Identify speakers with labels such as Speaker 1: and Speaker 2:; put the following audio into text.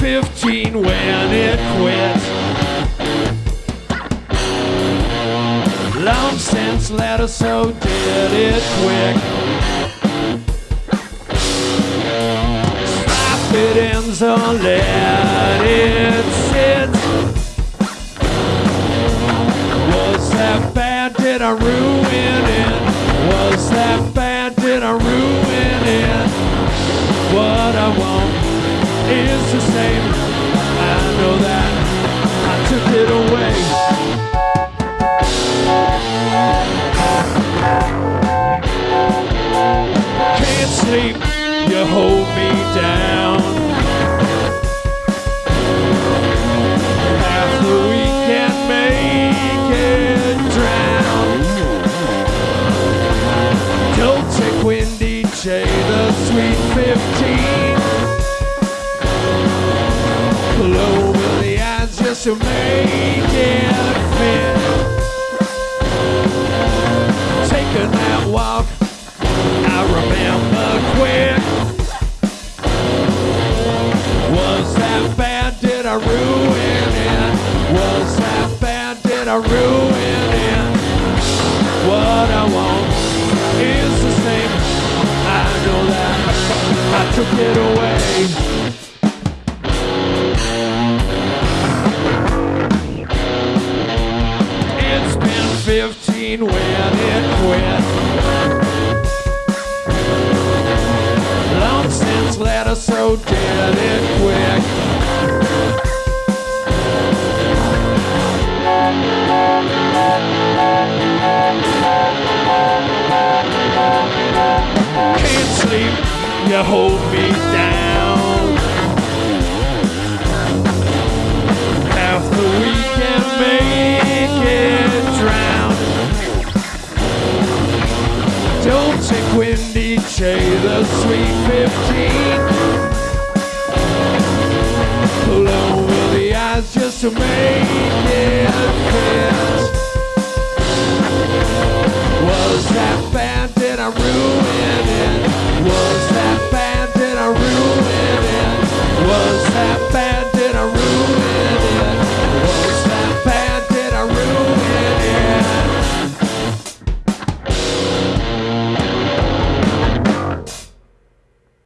Speaker 1: 15 when it quit. Long since let us so did it quick. Stop it ends or let it sit. Was that bad? Did I ruin is the same. I know that I took it away. Can't sleep, you hold me down. Half the weekend make it drown. Don't take Windy J, the sweet 15. Just to make it fit. Taking that walk, I remember quick. Was that bad? Did I ruin it? Was that bad? Did I ruin it? What I want is the same. I know that I took it away. 15 when it quit. Long since let us so did it quick. Can't sleep, you hold me down. J, the sweet 15. Pull over the eyes just to make